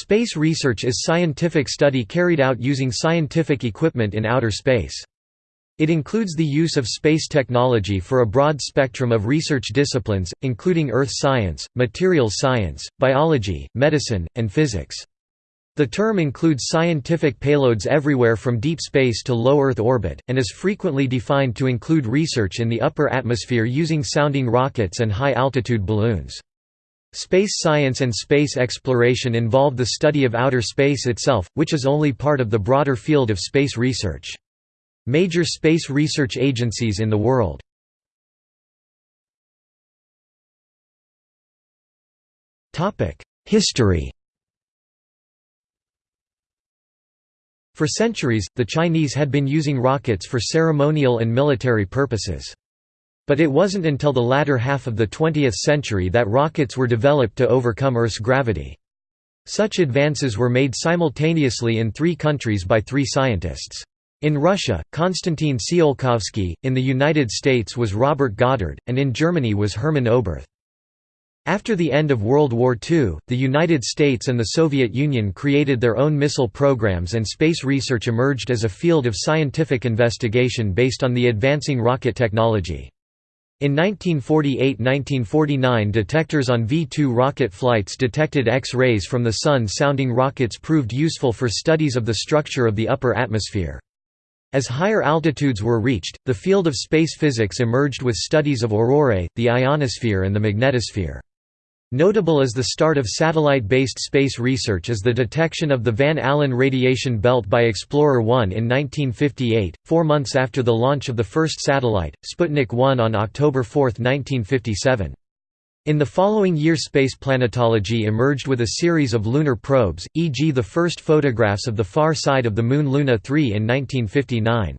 Space research is scientific study carried out using scientific equipment in outer space. It includes the use of space technology for a broad spectrum of research disciplines, including earth science, materials science, biology, medicine, and physics. The term includes scientific payloads everywhere from deep space to low Earth orbit, and is frequently defined to include research in the upper atmosphere using sounding rockets and high-altitude balloons. Space science and space exploration involve the study of outer space itself, which is only part of the broader field of space research. Major space research agencies in the world History For centuries, the Chinese had been using rockets for ceremonial and military purposes. But it wasn't until the latter half of the 20th century that rockets were developed to overcome Earth's gravity. Such advances were made simultaneously in three countries by three scientists. In Russia, Konstantin Tsiolkovsky, in the United States was Robert Goddard, and in Germany was Hermann Oberth. After the end of World War II, the United States and the Soviet Union created their own missile programs and space research emerged as a field of scientific investigation based on the advancing rocket technology. In 1948–1949 detectors on V-2 rocket flights detected X-rays from the Sun sounding rockets proved useful for studies of the structure of the upper atmosphere. As higher altitudes were reached, the field of space physics emerged with studies of aurorae, the ionosphere and the magnetosphere. Notable as the start of satellite-based space research is the detection of the Van Allen radiation belt by Explorer 1 in 1958, four months after the launch of the first satellite, Sputnik 1 on October 4, 1957. In the following year space planetology emerged with a series of lunar probes, e.g. the first photographs of the far side of the Moon Luna 3 in 1959.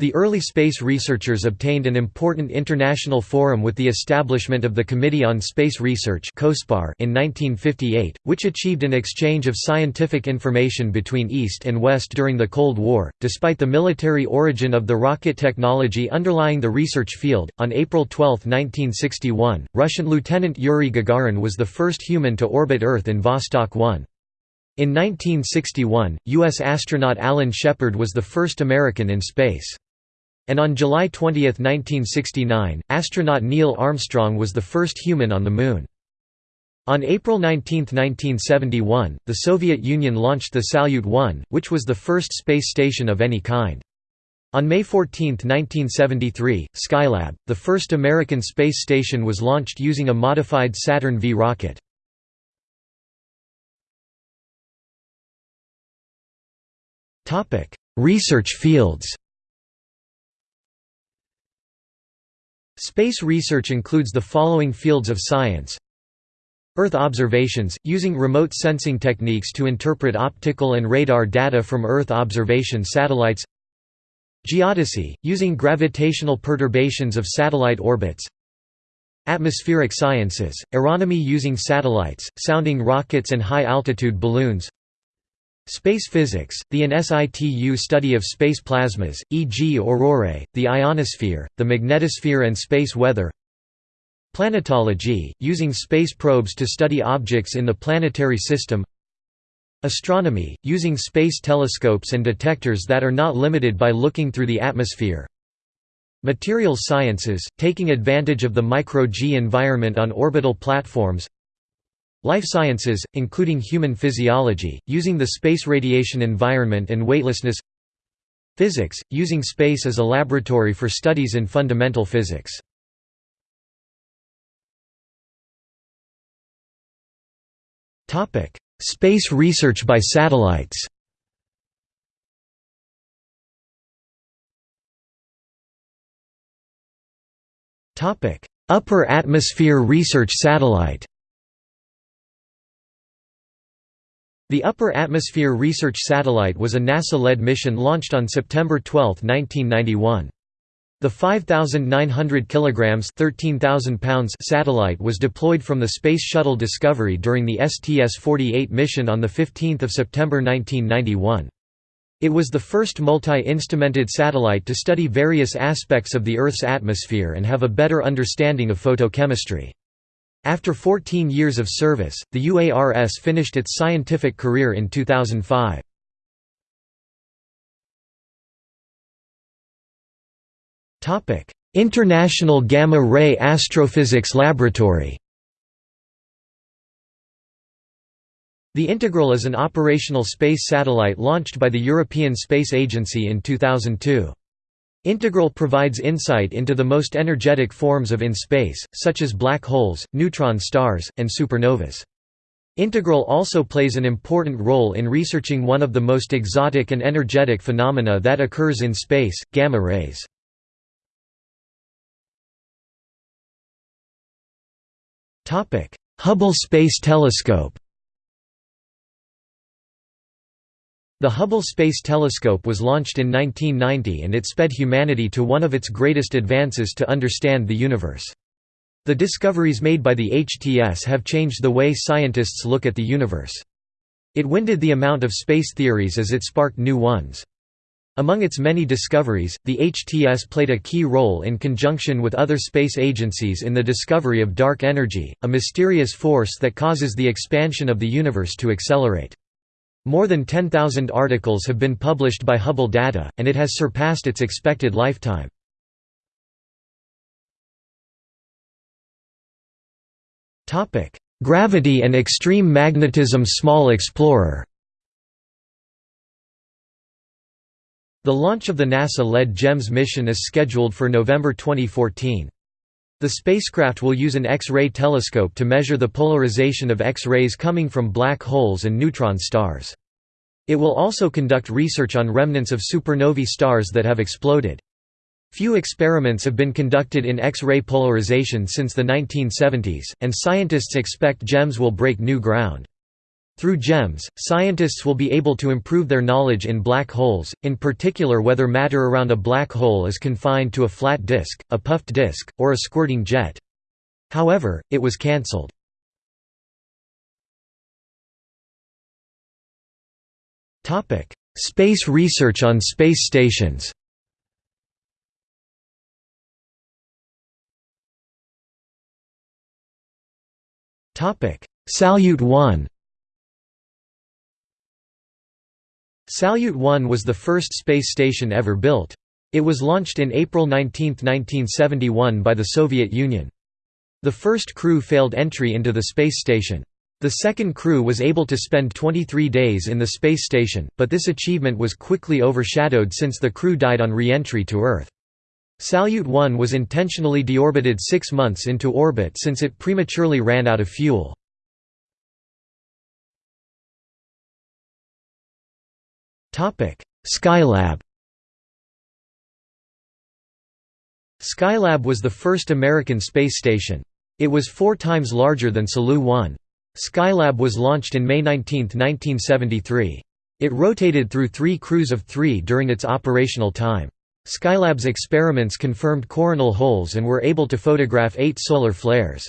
The early space researchers obtained an important international forum with the establishment of the Committee on Space Research in 1958, which achieved an exchange of scientific information between East and West during the Cold War. Despite the military origin of the rocket technology underlying the research field, on April 12, 1961, Russian Lieutenant Yuri Gagarin was the first human to orbit Earth in Vostok 1. In 1961, U.S. astronaut Alan Shepard was the first American in space. And on July 20, 1969, astronaut Neil Armstrong was the first human on the Moon. On April 19, 1971, the Soviet Union launched the Salyut 1, which was the first space station of any kind. On May 14, 1973, Skylab, the first American space station was launched using a modified Saturn V rocket. Research fields Space research includes the following fields of science. Earth observations, using remote sensing techniques to interpret optical and radar data from Earth observation satellites. Geodesy, using gravitational perturbations of satellite orbits. Atmospheric sciences, aeronomy using satellites, sounding rockets and high-altitude balloons Space physics, the in situ study of space plasmas, e.g. aurorae, the ionosphere, the magnetosphere and space weather. Planetology, using space probes to study objects in the planetary system. Astronomy, using space telescopes and detectors that are not limited by looking through the atmosphere. Material sciences, taking advantage of the micro-G environment on orbital platforms Life sciences, including human physiology, using the space radiation environment and weightlessness. Physics, using space as a laboratory for studies in fundamental physics. Space research by satellites. Upper atmosphere research satellite The Upper Atmosphere Research Satellite was a NASA-led mission launched on September 12, 1991. The 5,900 kg 13,000 pounds satellite was deployed from the Space Shuttle Discovery during the STS-48 mission on 15 September 1991. It was the first multi-instrumented satellite to study various aspects of the Earth's atmosphere and have a better understanding of photochemistry. After 14 years of service, the UARS finished its scientific career in 2005. International Gamma Ray Astrophysics Laboratory The Integral is an operational space satellite launched by the European Space Agency in 2002. Integral provides insight into the most energetic forms of in space, such as black holes, neutron stars, and supernovas. Integral also plays an important role in researching one of the most exotic and energetic phenomena that occurs in space, gamma rays. Hubble Space Telescope The Hubble Space Telescope was launched in 1990 and it sped humanity to one of its greatest advances to understand the universe. The discoveries made by the HTS have changed the way scientists look at the universe. It winded the amount of space theories as it sparked new ones. Among its many discoveries, the HTS played a key role in conjunction with other space agencies in the discovery of dark energy, a mysterious force that causes the expansion of the universe to accelerate. More than 10,000 articles have been published by Hubble data, and it has surpassed its expected lifetime. Gravity and extreme magnetism Small Explorer The launch of the NASA-led GEMS mission is scheduled for November 2014. The spacecraft will use an X-ray telescope to measure the polarization of X-rays coming from black holes and neutron stars. It will also conduct research on remnants of supernovae stars that have exploded. Few experiments have been conducted in X-ray polarization since the 1970s, and scientists expect GEMS will break new ground. Through GEMS, scientists will be able to improve their knowledge in black holes, in particular whether matter around a black hole is confined to a flat disk, a puffed disk, or a squirting jet. However, it was cancelled. Space research on space stations Salyut 1 Salyut 1 was the first space station ever built. It was launched in April 19, 1971 by the Soviet Union. The first crew failed entry into the space station. The second crew was able to spend 23 days in the space station, but this achievement was quickly overshadowed since the crew died on re-entry to Earth. Salyut 1 was intentionally deorbited six months into orbit since it prematurely ran out of fuel. Skylab Skylab was the first American space station. It was four times larger than Salyut 1. Skylab was launched in May 19, 1973. It rotated through three crews of three during its operational time. Skylab's experiments confirmed coronal holes and were able to photograph eight solar flares.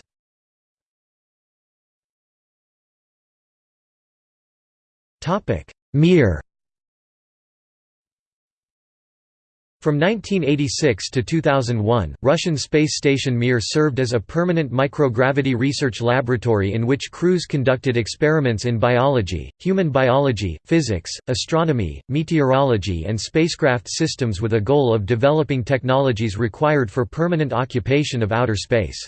Mir From 1986 to 2001, Russian space station Mir served as a permanent microgravity research laboratory in which crews conducted experiments in biology, human biology, physics, astronomy, meteorology and spacecraft systems with a goal of developing technologies required for permanent occupation of outer space.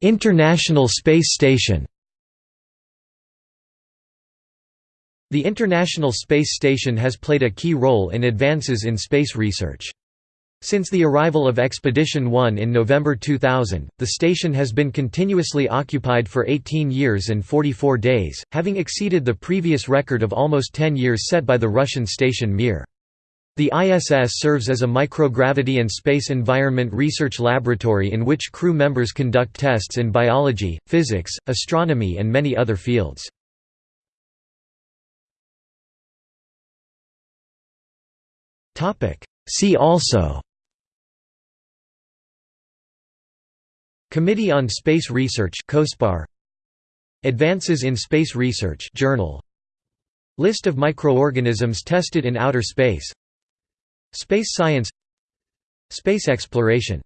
International Space Station The International Space Station has played a key role in advances in space research. Since the arrival of Expedition 1 in November 2000, the station has been continuously occupied for 18 years and 44 days, having exceeded the previous record of almost 10 years set by the Russian station Mir. The ISS serves as a microgravity and space environment research laboratory in which crew members conduct tests in biology, physics, astronomy and many other fields. See also. Committee on Space Research COSPAR. Advances in Space Research Journal. List of microorganisms tested in outer space. Space science. Space exploration